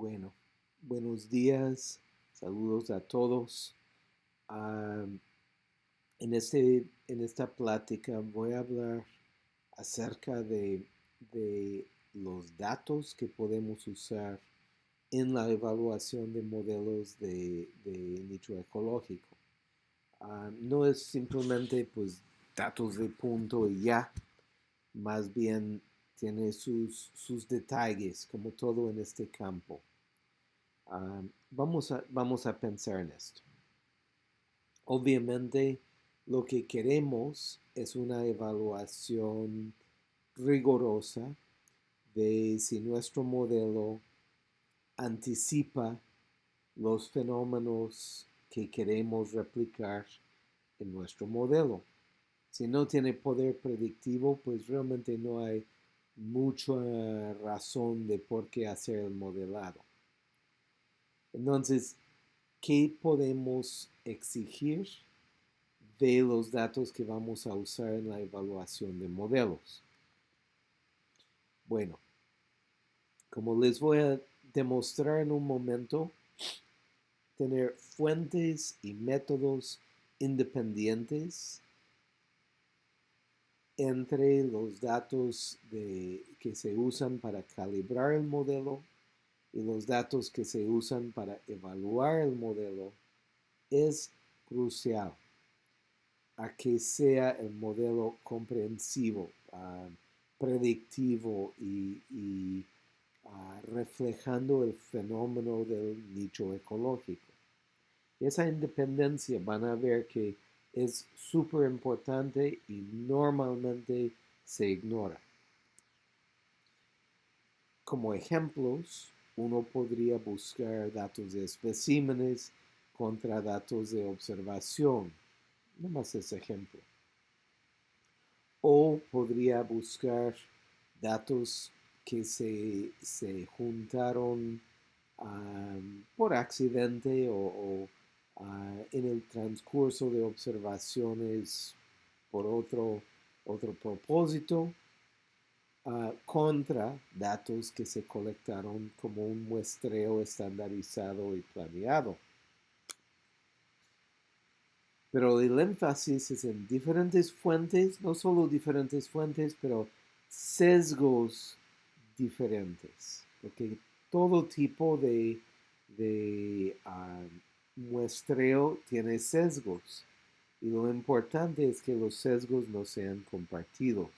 Bueno, buenos días, saludos a todos. en, este, en esta plática voy a hablar acerca de, los datos que podemos usar en la evaluación de modelos de, nicho ecológico. no es simplemente pues datos de punto y ya, más bien tiene sus, sus detalles, como todo en este campo. Ah, vamos, a, vamos a pensar en esto. Obviamente, lo que queremos es una evaluación rigurosa de si nuestro modelo anticipa los fenómenos que queremos replicar en nuestro modelo. Si no tiene poder predictivo, pues realmente no hay mucha razón de por qué hacer el modelado. Entonces, ¿qué podemos exigir de los datos que vamos a usar en la evaluación de modelos? Bueno, como les voy a demostrar en un momento, tener fuentes y métodos independientes entre los datos que se usan para calibrar el modelo y los datos que se usan para evaluar el modelo es crucial a que sea el modelo comprensivo, ah, predictivo y, ah, reflejando el fenómeno del nicho ecológico. Esa independencia van a ver que es súper importante y normalmente se ignora. Como ejemplos, uno podría buscar datos de especímenes contra datos de observación. No más ese ejemplo. O podría buscar datos que se, juntaron por accidente o Ah, en el transcurso de observaciones por otro, otro propósito contra datos que se colectaron como un muestreo estandarizado y planeado. Pero el énfasis es en diferentes fuentes, no solo diferentes fuentes, pero sesgos diferentes. Porque todo tipo de, de ah, muestreo tiene sesgos y lo importante es que los sesgos no sean compartidos.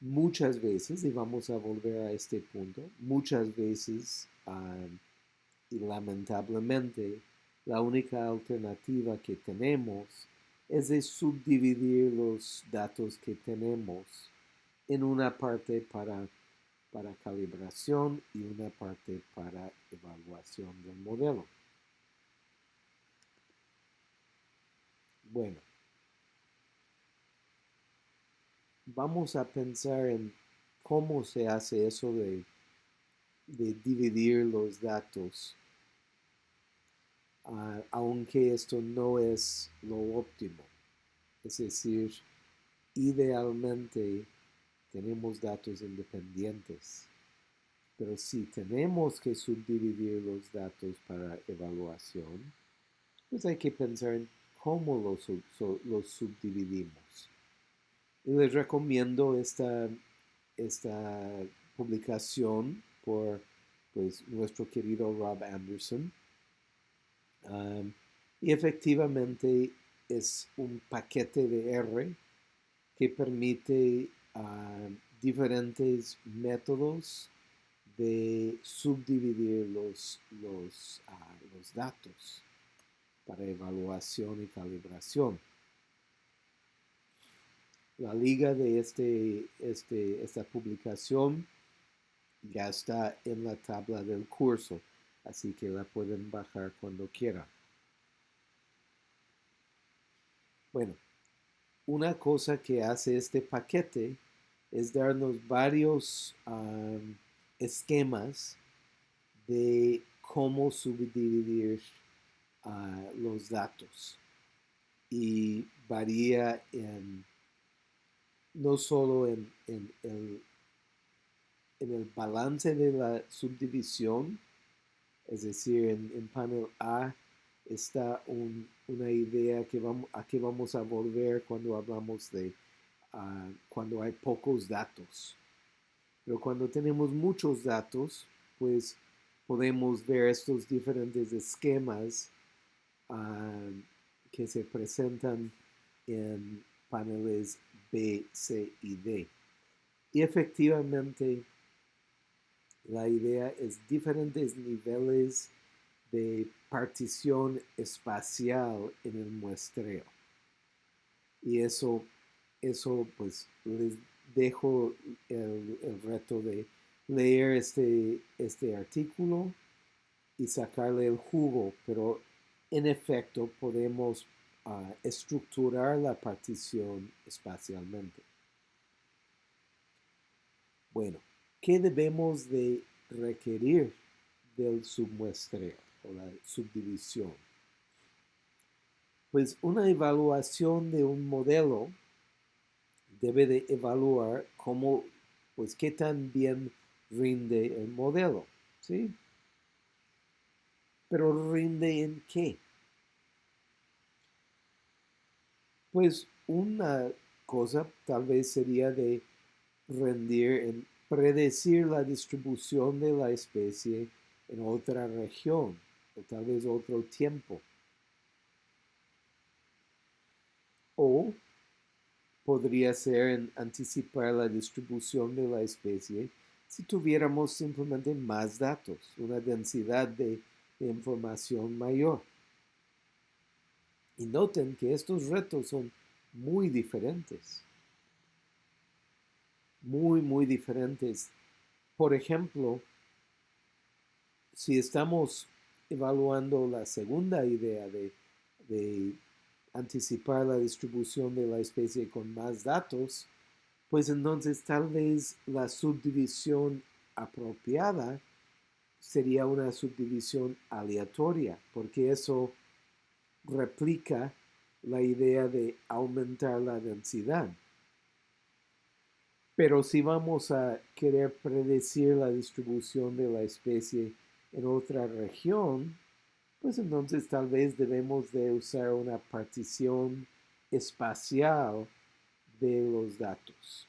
Muchas veces, y vamos a volver a este punto, muchas veces y lamentablemente la única alternativa que tenemos es de subdividir los datos que tenemos en una parte para para calibración y una parte para evaluación del modelo. Bueno, vamos a pensar en cómo se hace eso de, de dividir los datos, ah, aunque esto no es lo óptimo. Es decir, idealmente tenemos datos independientes. Pero si tenemos que subdividir los datos para evaluación, pues hay que pensar en cómo los, los subdividimos. Les recomiendo esta, esta publicación por pues, nuestro querido Rob Anderson. Y efectivamente es un paquete de R que permite diferentes métodos de subdividir los, los, los datos para evaluación y calibración. La liga de este, este, esta publicación ya está en la tabla del curso, así que la pueden bajar cuando quieran. Bueno, una cosa que hace este paquete es darnos varios esquemas de cómo subdividir ah, los datos. Y varía en, no solo en, el balance de la subdivisión, es decir, en, panel A está una idea a que vamos a volver cuando hablamos de ah, cuando hay pocos datos. Pero cuando tenemos muchos datos, pues podemos ver estos diferentes esquemas ah, que se presentan en paneles B, C y D. Y efectivamente, la idea es diferentes niveles de partición espacial en el muestreo. Y eso, eso pues les dejo el, reto de leer este, este artículo y sacarle el jugo, pero en efecto podemos estructurar la partición espacialmente. Bueno, ¿qué debemos de requerir del submuestreo o la subdivisión? Pues una evaluación de un modelo debe de evaluar cómo, pues qué tan bien rinde el modelo, ¿sí? Pero rinde en qué? Pues una cosa tal vez sería de rendir en predecir la distribución de la especie en otra región o tal vez otro tiempo. O podría ser en anticipar la distribución de la especie si tuviéramos simplemente más datos, una densidad de, información mayor. Y noten que estos retos son muy diferentes. Muy, muy diferentes. Por ejemplo, si estamos evaluando la segunda idea de, anticipar la distribución de la especie con más datos, pues entonces tal vez la subdivisión apropiada sería una subdivisión aleatoria, porque eso replica la idea de aumentar la densidad. Pero si vamos a querer predecir la distribución de la especie en otra región, pues entonces tal vez debemos de usar una partición espacial de los datos.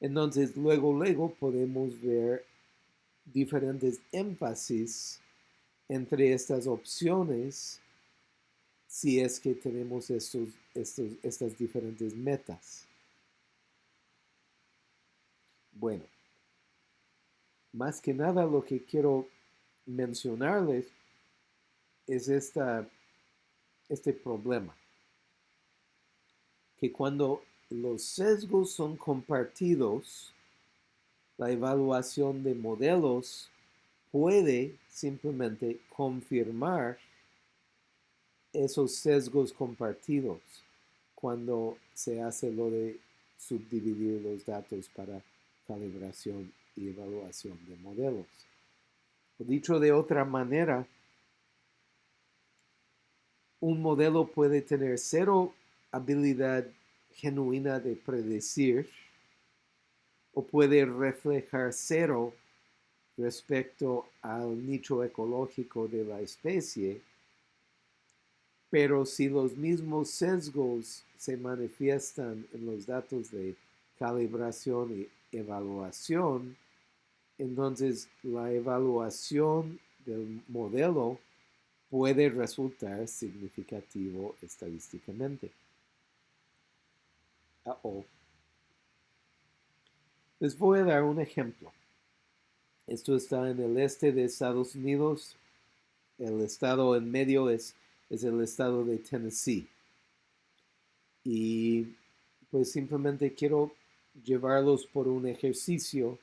Entonces, luego, luego podemos ver diferentes énfasis entre estas opciones si es que tenemos estos, estas diferentes metas. Bueno, más que nada lo que quiero mencionarles es esta, este problema que cuando los sesgos son compartidos, la evaluación de modelos puede simplemente confirmar esos sesgos compartidos cuando se hace lo de subdividir los datos para calibración y evaluación de modelos. Dicho de otra manera, un modelo puede tener cero habilidad genuina de predecir o puede reflejar cero respecto al nicho ecológico de la especie, pero si los mismos sesgos se manifiestan en los datos de calibración y evaluación, entonces la evaluación del modelo puede resultar significativo estadísticamente. Les voy a dar un ejemplo. Esto está en el este de Estados Unidos. El estado en medio es, es el estado de Tennessee. Y pues simplemente quiero llevarlos por un ejercicio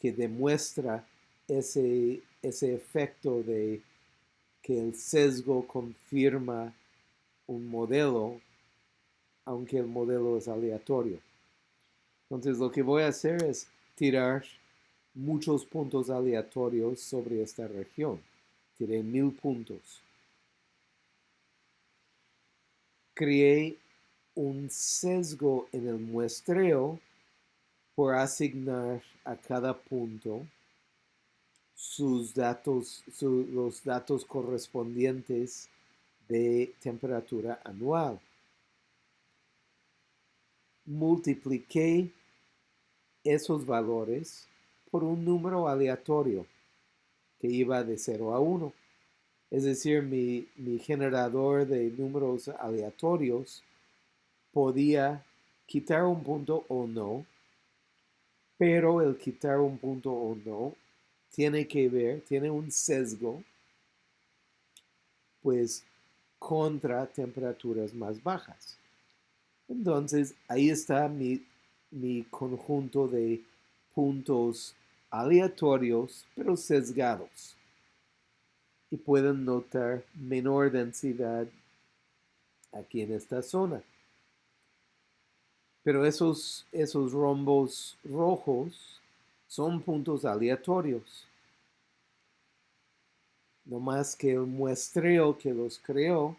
que demuestra ese, ese efecto de que el sesgo confirma un modelo aunque el modelo es aleatorio. Entonces lo que voy a hacer es tirar muchos puntos aleatorios sobre esta región. Tiré mil puntos. Creé un sesgo en el muestreo por asignar a cada punto sus datos, los datos correspondientes de temperatura anual. Multipliqué esos valores por un número aleatorio que iba de 0 a 1. Es decir, mi, mi generador de números aleatorios podía quitar un punto o no, pero el quitar un punto o no tiene que ver, tiene un sesgo, pues contra temperaturas más bajas. Entonces, ahí está mi, mi conjunto de puntos aleatorios, pero sesgados. Y pueden notar menor densidad aquí en esta zona. Pero esos, esos rombos rojos son puntos aleatorios. No más que el muestreo que los creó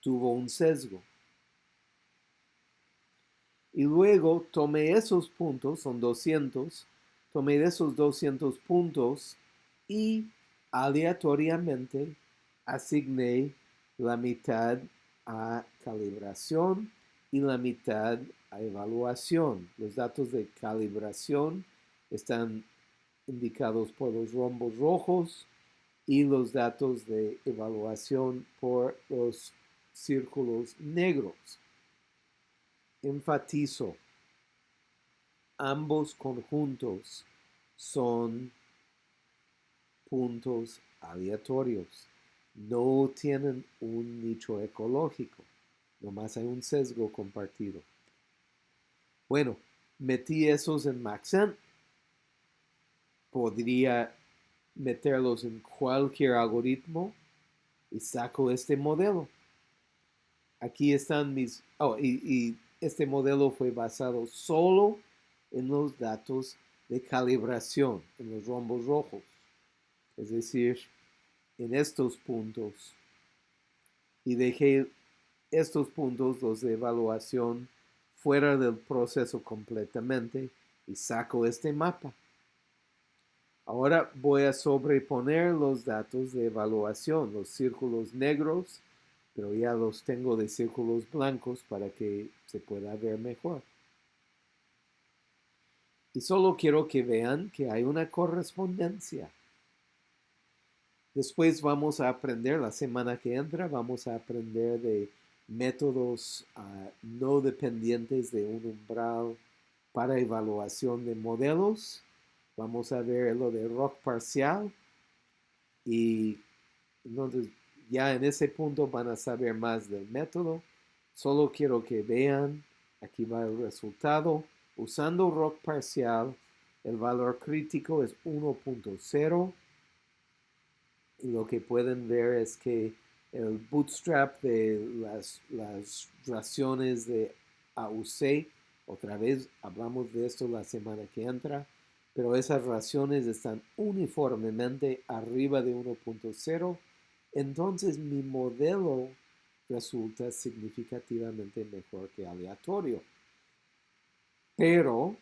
tuvo un sesgo. Y luego tomé esos puntos, son 200, tomé esos 200 puntos y aleatoriamente asigné la mitad a calibración y la mitad a evaluación. Los datos de calibración están indicados por los rombos rojos y los datos de evaluación por los círculos negros. Enfatizo, ambos conjuntos son puntos aleatorios. No tienen un nicho ecológico. Nomás hay un sesgo compartido. Bueno, metí esos en Maxent. Podría meterlos en cualquier algoritmo y saco este modelo. Aquí están mis... Oh, y, y este modelo fue basado solo en los datos de calibración, en los rombos rojos. Es decir, en estos puntos. Y dejé estos puntos, los de evaluación, fuera del proceso completamente y saco este mapa. Ahora voy a sobreponer los datos de evaluación, los círculos negros, pero ya los tengo de círculos blancos para que se pueda ver mejor. Y solo quiero que vean que hay una correspondencia. Después vamos a aprender, la semana que entra, vamos a aprender de métodos ah, no dependientes de un umbral para evaluación de modelos. Vamos a ver lo de rock parcial y entonces ya en ese punto van a saber más del método. Solo quiero que vean, aquí va el resultado. Usando rock parcial, el valor crítico es 1.0. Y lo que pueden ver es que el bootstrap de las, las raciones de AUC, otra vez hablamos de esto la semana que entra, pero esas raciones están uniformemente arriba de 1.0, entonces mi modelo resulta significativamente mejor que aleatorio. Pero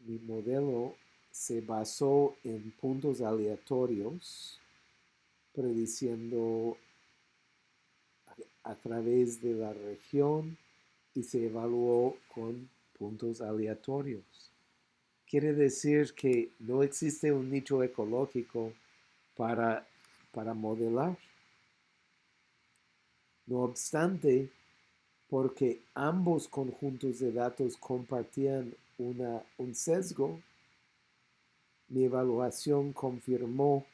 mi modelo se basó en puntos aleatorios prediciendo a través de la región y se evaluó con puntos aleatorios. Quiere decir que no existe un nicho ecológico para, para modelar. No obstante, porque ambos conjuntos de datos compartían un sesgo, mi evaluación confirmó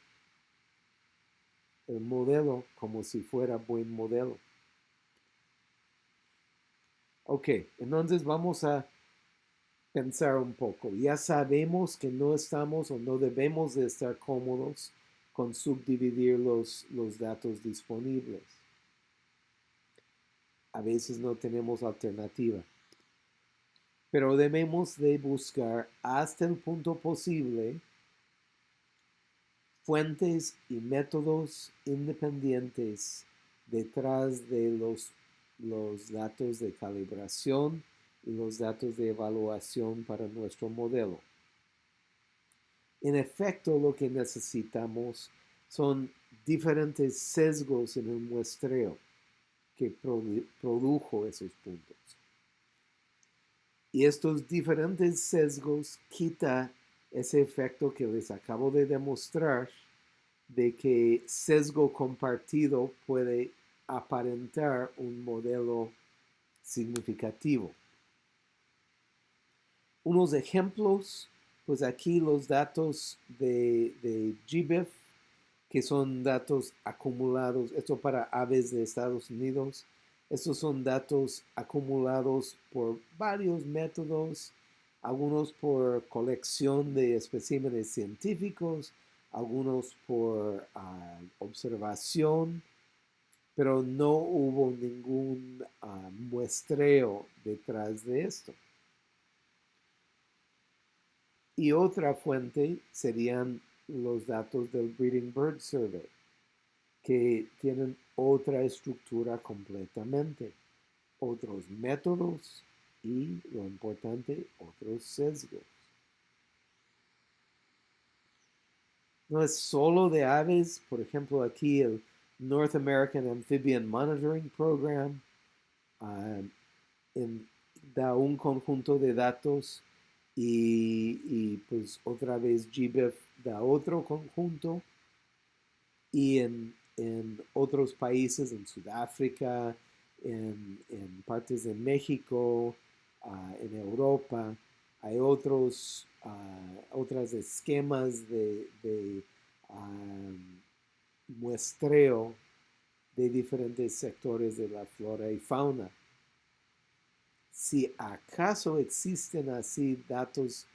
el modelo como si fuera buen modelo. Ok, entonces vamos a pensar un poco. Ya sabemos que no estamos o no debemos de estar cómodos con subdividir los, los datos disponibles. A veces no tenemos alternativa. Pero debemos de buscar hasta el punto posible fuentes y métodos independientes detrás de los los datos de calibración y los datos de evaluación para nuestro modelo. En efecto, lo que necesitamos son diferentes sesgos en el muestreo que produjo esos puntos. Y estos diferentes sesgos quita ese efecto que les acabo de demostrar de que sesgo compartido puede aparentar un modelo significativo. Unos ejemplos, pues aquí los datos de, de GBIF, que son datos acumulados, esto para aves de Estados Unidos, estos son datos acumulados por varios métodos, algunos por colección de especímenes científicos, algunos por ah, observación, pero no hubo ningún ah, muestreo detrás de esto. Y otra fuente serían los datos del Breeding Bird Survey, que tienen otra estructura completamente, otros métodos y, lo importante, otros sesgos. No es solo de aves, por ejemplo, aquí el North American Amphibian Monitoring Program ah, da un conjunto de datos y, pues otra vez GBIF da otro conjunto y en, otros países, en Sudáfrica, en, partes de México, ah, en Europa, hay otros, uh, esquemas de, muestreo de diferentes sectores de la flora y fauna. Si acaso existen así datos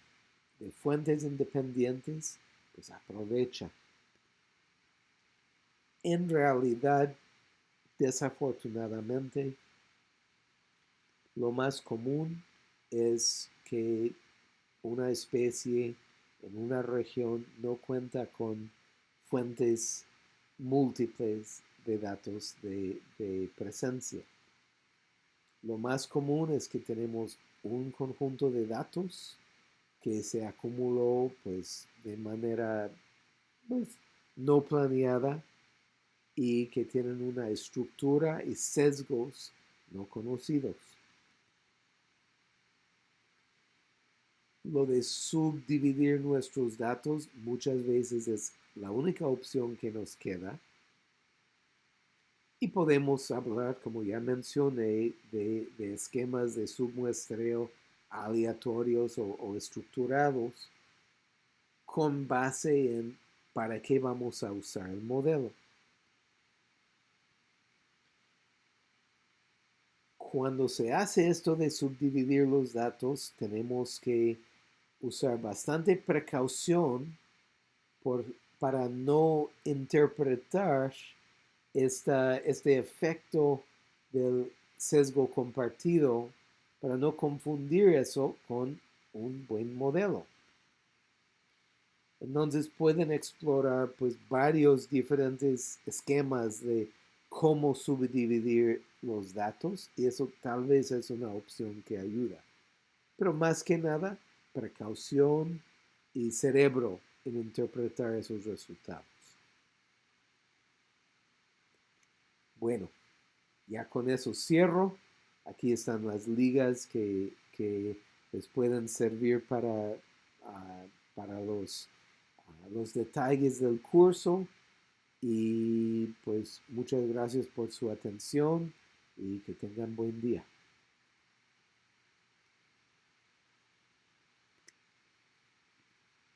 de fuentes independientes, pues aprovecha. En realidad, desafortunadamente, lo más común es que una especie en una región no cuenta con fuentes múltiples de datos de, presencia. Lo más común es que tenemos un conjunto de datos que se acumuló pues de manera pues, no planeada y que tienen una estructura y sesgos no conocidos. Lo de subdividir nuestros datos muchas veces es la única opción que nos queda. Y podemos hablar, como ya mencioné, de, esquemas de submuestreo aleatorios o, estructurados con base en para qué vamos a usar el modelo. Cuando se hace esto de subdividir los datos, tenemos que usar bastante precaución por para no interpretar este efecto del sesgo compartido, para no confundir eso con un buen modelo. Entonces pueden explorar pues varios diferentes esquemas de cómo subdividir los datos y eso tal vez es una opción que ayuda. Pero más que nada, precaución y cerebro en interpretar esos resultados. Bueno, ya con eso cierro. Aquí están las ligas que, les pueden servir para, ah, para los, ah, los detalles del curso. Y pues muchas gracias por su atención y que tengan buen día.